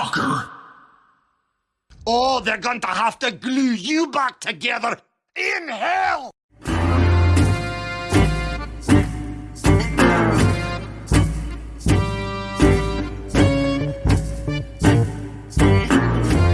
sucker! Oh, they're going to have to glue you back together in hell!